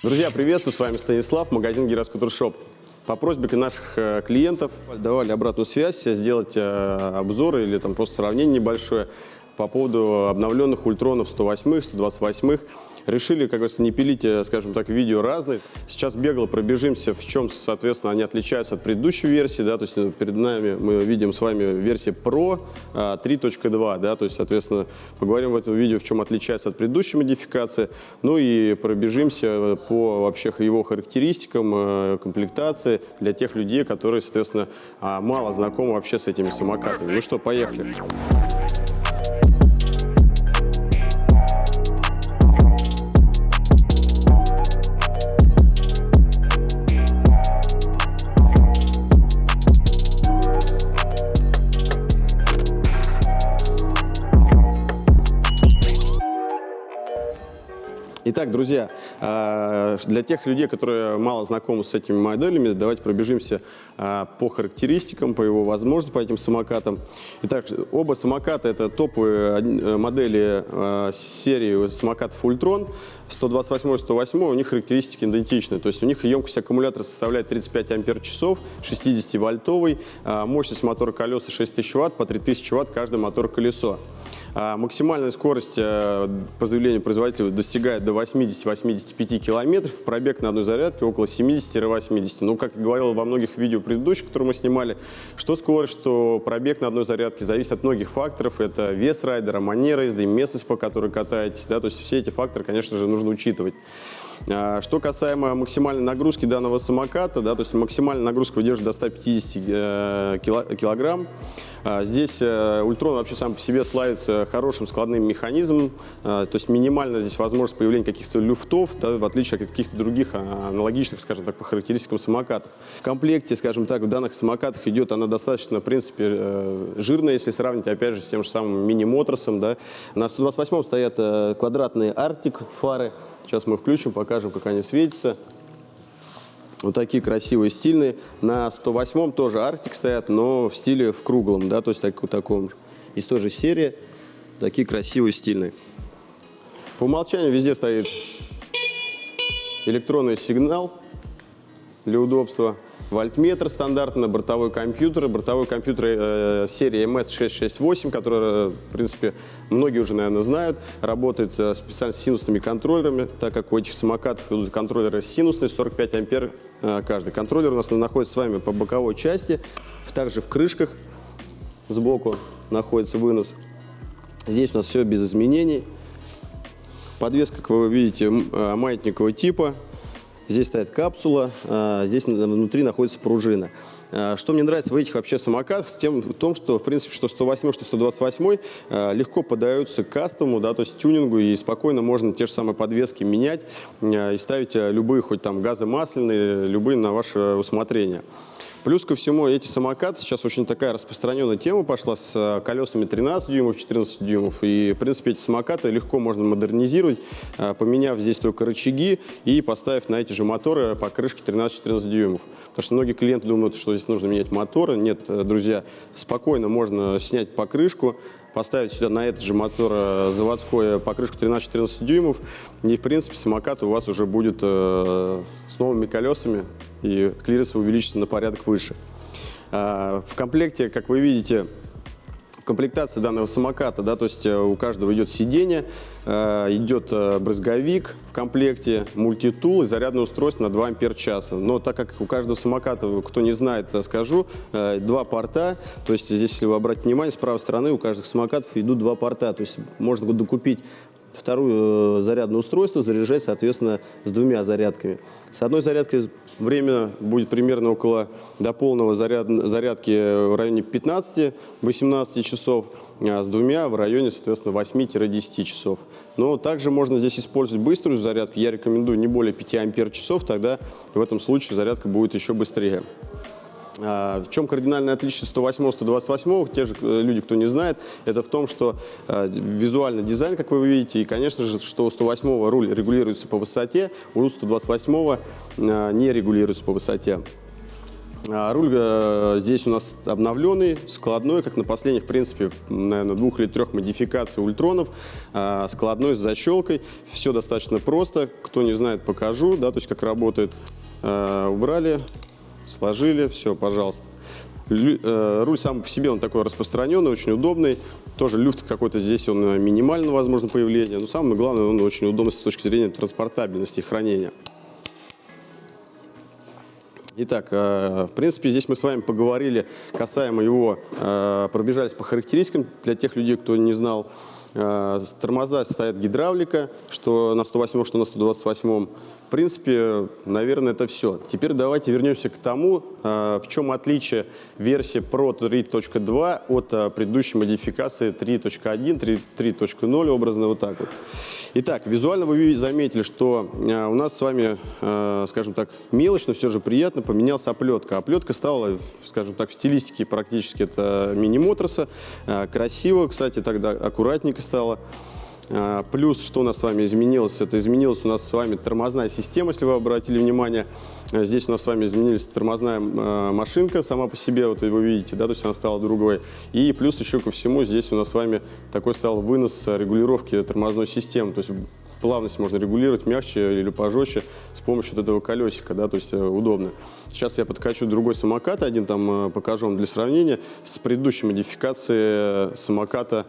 Друзья, приветствую, с вами Станислав, магазин Гироскутер Шоп. По просьбе наших э, клиентов давали обратную связь, сделать э, обзор или там просто сравнение небольшое по поводу обновленных ультронов 108, 128 решили, как говорится, не пилить, э, скажем так, видео разные. Сейчас бегло пробежимся, в чем, соответственно, они отличаются от предыдущей версии, да, то есть э, перед нами мы видим с вами версия Pro 3.2, а, да, то есть, соответственно, поговорим в этом видео, в чем отличается от предыдущей модификации, ну и пробежимся э, по вообще его характеристикам, комплектации для тех людей, которые, соответственно, мало знакомы вообще с этими самокатами. Ну что, поехали. Итак, друзья, а, для тех людей, которые мало знакомы с этими моделями, давайте пробежимся а, по характеристикам, по его возможностям, по этим самокатам. Итак, оба самоката – это топовые э, модели а, серии самокатов Ультрон. 128-108 у них характеристики идентичны. То есть у них емкость аккумулятора составляет 35 ампер-часов, 60-вольтовый, мощность мотора колеса 6000 ватт, по 3000 ватт каждое мотор-колесо. А максимальная скорость э, по заявлению производителя достигает до 80-85 километров, пробег на одной зарядке около 70-80. Ну, как я говорил во многих видео предыдущих, которые мы снимали, что скорость, что пробег на одной зарядке зависит от многих факторов. Это вес райдера, манера езды, местность, по которой катаетесь. Да, то есть все эти факторы, конечно же, нужно учитывать. А, что касаемо максимальной нагрузки данного самоката, да, то есть максимальная нагрузка выдерживает до 150 э, килограмм. А, здесь э, Ультрон вообще сам по себе славится хорошим складным механизмом, а, то есть минимально здесь возможность появления каких-то люфтов, да, в отличие от каких-то других аналогичных, скажем так, по характеристикам самокатов. В комплекте, скажем так, в данных самокатах идет она достаточно, в принципе, э, жирная, если сравнить, опять же, с тем же самым мини-моторсом. Да. На 128-м стоят квадратные Arctic фары, Сейчас мы включим, покажем, как они светятся. Вот такие красивые, стильные. На 108-м тоже Arctic стоят, но в стиле в круглом, да, то есть так, таком. Из той же серии. Такие красивые, стильные. По умолчанию везде стоит электронный сигнал для удобства вольтметр стандартно, бортовой компьютер, бортовой компьютер э, серии MS668, который, в принципе, многие уже, наверное, знают, работает э, специально с синусными контроллерами, так как у этих самокатов идут контроллеры синусные, 45 ампер э, каждый. Контроллер у нас находится с вами по боковой части, также в крышках сбоку находится вынос. Здесь у нас все без изменений. Подвеска, как вы видите, э, маятникового типа, Здесь стоит капсула, а, здесь внутри находится пружина. А, что мне нравится в этих вообще самокатах, тем, в том, что, в принципе, что 108, что 128 а, легко поддаются кастому, да, то есть тюнингу, и спокойно можно те же самые подвески менять и ставить любые, хоть там газомасляные, любые на ваше усмотрение. Плюс ко всему, эти самокаты, сейчас очень такая распространенная тема пошла с э, колесами 13 дюймов, 14 дюймов. И, в принципе, эти самокаты легко можно модернизировать, э, поменяв здесь только рычаги и поставив на эти же моторы покрышки 13-14 дюймов. Потому что многие клиенты думают, что здесь нужно менять моторы. Нет, э, друзья, спокойно можно снять покрышку, поставить сюда на этот же мотор заводской покрышку 13-14 дюймов, и, в принципе, самокат у вас уже будет с новыми колесами, и клиренс увеличится на порядок выше. А, в комплекте, как вы видите, комплектация данного самоката, да, то есть э, у каждого идет сиденье, э, идет э, брызговик в комплекте, мультитул и зарядное устройство на 2 ампер часа. Но так как у каждого самоката, кто не знает, скажу, два порта, то есть здесь, если вы обратите внимание, с правой стороны у каждых самокатов идут два порта, то есть можно докупить второе зарядное устройство, заряжать, соответственно, с двумя зарядками. С одной зарядкой время будет примерно около до полного заряд, зарядки в районе 15-18 часов, а с двумя в районе, соответственно, 8-10 часов. Но также можно здесь использовать быструю зарядку. Я рекомендую не более 5 ампер часов, тогда в этом случае зарядка будет еще быстрее. А, в чем кардинальное отличие 108-128? Те же э, люди, кто не знает, это в том, что э, визуальный дизайн, как вы видите, и, конечно же, что у 108 руль регулируется по высоте, у 128 э, не регулируется по высоте. А руль э, здесь у нас обновленный, складной, как на последних, в принципе, наверное, двух или трех модификаций ультронов, складной с защелкой. Все достаточно просто. Кто не знает, покажу, да, то есть как работает. Убрали, сложили, все, пожалуйста. Лю, э, руль сам по себе он такой распространенный, очень удобный. Тоже люфт какой-то здесь он э, минимально возможно появление. Но самое главное, он очень удобный с точки зрения транспортабельности и хранения. Итак, э, в принципе, здесь мы с вами поговорили касаемо его, э, пробежались по характеристикам для тех людей, кто не знал. Э, тормоза стоят гидравлика, что на 108, что на 128. В принципе, наверное, это все. Теперь давайте вернемся к тому, в чем отличие версии Pro 3.2 от предыдущей модификации 3.1, 3.0, образно вот так вот. Итак, визуально вы заметили, что э, у нас с вами, э, скажем так, мелочь, но все же приятно, поменялась оплетка. Оплетка стала, скажем так, в стилистике практически это мини-мотроса. Э, красиво, кстати, тогда аккуратненько стало. А, плюс, что у нас с вами изменилось, это изменилась у нас с вами тормозная система, если вы обратили внимание. А, здесь у нас с вами изменилась тормозная а, машинка сама по себе, вот вы видите, да, то есть она стала другой. И плюс еще ко всему здесь у нас с вами такой стал вынос регулировки тормозной системы, то есть плавность можно регулировать мягче или пожестче с помощью вот этого колесика, да, то есть э, удобно. Сейчас я подкачу другой самокат, один там э, покажу вам для сравнения, с предыдущей модификацией э, самоката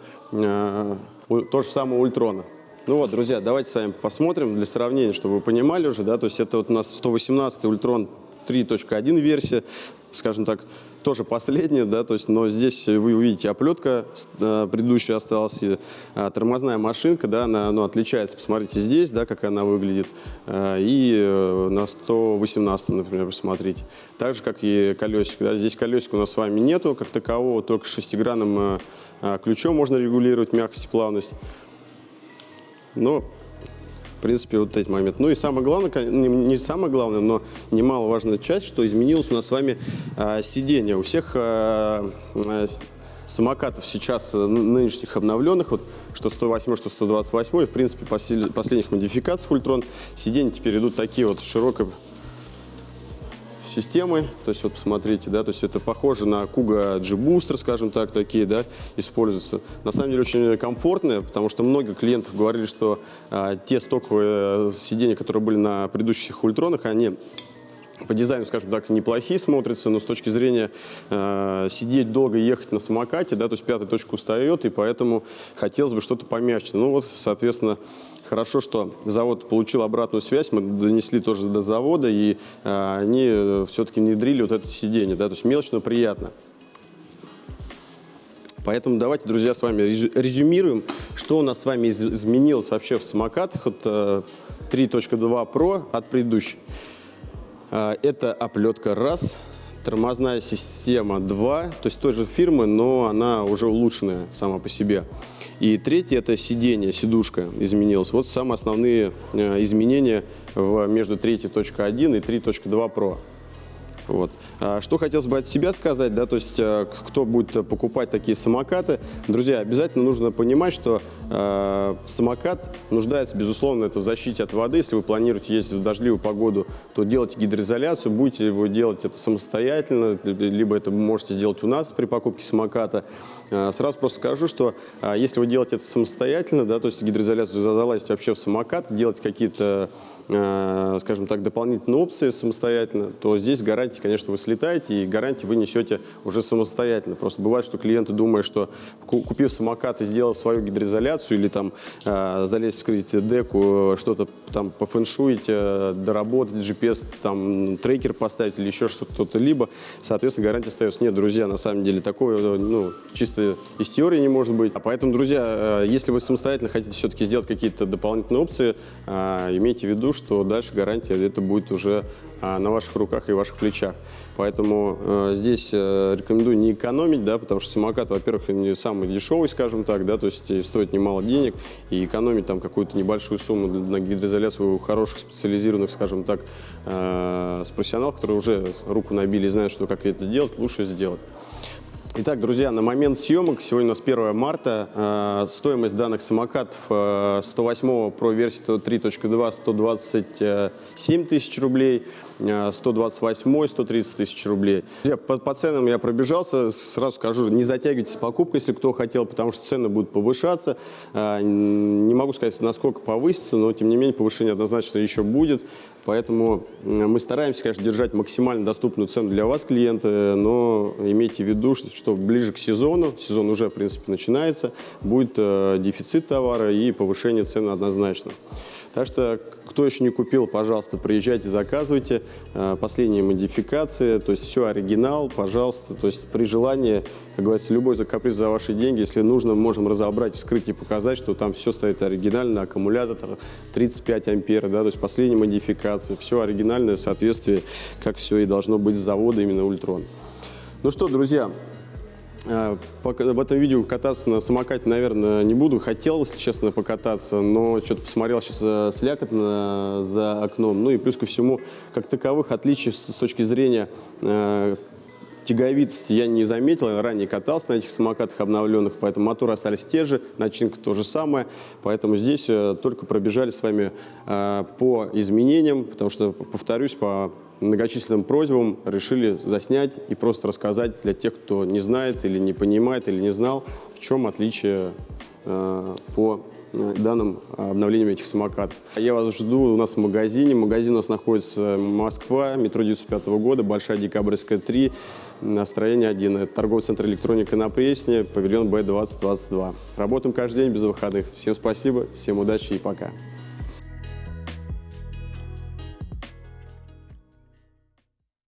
то же самое Ультрона. Ну вот, друзья, давайте с вами посмотрим для сравнения, чтобы вы понимали уже, да, то есть это вот у нас 118 Ультрон 3.1 версия, скажем так, тоже последняя, да, то есть, но здесь вы увидите оплетка э, предыдущая осталась, э, тормозная машинка, да, она ну, отличается, посмотрите здесь, да, как она выглядит, э, и на 118, например, посмотрите. Так же, как и колесик, да, здесь колесика у нас с вами нету, как такового, только шестигранным ключом можно регулировать мягкость и плавность. Но в принципе, вот эти моменты. Ну и самое главное, не самое главное, но немаловажная часть, что изменилось у нас с вами э, сиденье. У всех э, э, самокатов сейчас нынешних обновленных, вот, что 108, что 128, и, в принципе, последних модификаций Ультрон, сиденья теперь идут такие вот широкие системы, то есть вот посмотрите, да, то есть это похоже на Kuga G-Booster, скажем так, такие, да, используются. На самом деле очень комфортные, потому что много клиентов говорили, что а, те стоковые сиденья, которые были на предыдущих ультронах, они по дизайну, скажем так, неплохие смотрятся, но с точки зрения э, сидеть долго ехать на самокате, да, то есть пятая точка устает, и поэтому хотелось бы что-то помягче. Ну вот, соответственно, хорошо, что завод получил обратную связь, мы донесли тоже до завода, и э, они все-таки внедрили вот это сиденье, да, то есть мелочь, но приятно. Поэтому давайте, друзья, с вами резюмируем, что у нас с вами изменилось вообще в самокатах от э, 3.2 Pro от предыдущей. А, это оплетка раз, тормозная система 2, то есть той же фирмы, но она уже улучшенная сама по себе. И третье – это сиденье, сидушка изменилась. Вот самые основные э, изменения в, между 3.1 и 3.2 Pro. Вот. А что хотелось бы от себя сказать, да, то есть э, кто будет покупать такие самокаты, друзья, обязательно нужно понимать, что самокат нуждается, безусловно, это в защите от воды. Если вы планируете ездить в дождливую погоду, то делайте гидроизоляцию, будете вы делать это самостоятельно, либо это можете сделать у нас при покупке самоката. Э, сразу просто скажу, что э, если вы делаете это самостоятельно, да, то есть гидроизоляцию залазить вообще в самокат, делать какие-то Э, скажем так, дополнительные опции самостоятельно, то здесь гарантии, конечно, вы слетаете, и гарантии вы несете уже самостоятельно. Просто бывает, что клиенты думают, что купив самокат и сделав свою гидроизоляцию или там э, залезть в кредит деку, что-то там пофэншуить, э, доработать, GPS, там трекер поставить или еще что-то либо, соответственно, гарантия остается. Нет, друзья, на самом деле такое, ну, чисто из теории не может быть. А поэтому, друзья, если вы самостоятельно хотите все-таки сделать какие-то дополнительные опции, имейте в виду, что дальше гарантия это будет уже а, на ваших руках и ваших плечах. Поэтому э, здесь э, рекомендую не экономить, да, потому что самокат, во-первых, не самый дешевый, скажем так, да, то есть стоит немало денег, и экономить там какую-то небольшую сумму на гидроизоляцию у хороших специализированных, скажем так, э, с профессионалов, которые уже руку набили и знают, что как это делать, лучше сделать. Итак, друзья, на момент съемок, сегодня у нас 1 марта, э, стоимость данных самокатов э, 108 про версии 3.2 127 тысяч рублей, э, 128 130 тысяч рублей. Друзья, по, по ценам я пробежался, сразу скажу, не затягивайте с покупкой, если кто хотел, потому что цены будут повышаться. Э, не могу сказать, насколько повысится, но тем не менее повышение однозначно еще будет. Поэтому мы стараемся, конечно, держать максимально доступную цену для вас, клиенты, но имейте в виду, что ближе к сезону, сезон уже, в принципе, начинается, будет э, дефицит товара и повышение цены однозначно. Так что, кто еще не купил, пожалуйста, приезжайте, заказывайте. Э, Последние модификации, то есть все оригинал, пожалуйста. То есть при желании, как говорится, любой за каприз за ваши деньги, если нужно, можем разобрать, вскрыть и показать, что там все стоит оригинально, аккумулятор 35 ампер, да, то есть последние модификации, все оригинальное в соответствии, как все и должно быть с завода именно Ультрон. Ну что, друзья, В этом видео кататься на самокате, наверное, не буду. Хотел, если честно, покататься, но что-то посмотрел сейчас слякотно за окном. Ну и плюс ко всему, как таковых отличий с точки зрения э, тяговитости я не заметил. Я ранее катался на этих самокатах обновленных, поэтому моторы остались те же, начинка то же самое. Поэтому здесь э, только пробежали с вами э, по изменениям, потому что, повторюсь, по многочисленным просьбам решили заснять и просто рассказать для тех, кто не знает или не понимает или не знал, в чем отличие э, по э, данным обновлениям этих самокатов. Я вас жду у нас в магазине. Магазин у нас находится Москва, метро 95 года, Большая Декабрьская 3, настроение 1. Это торговый центр электроника на Пресне, павильон Б2022. Работаем каждый день без выходных. Всем спасибо, всем удачи и пока.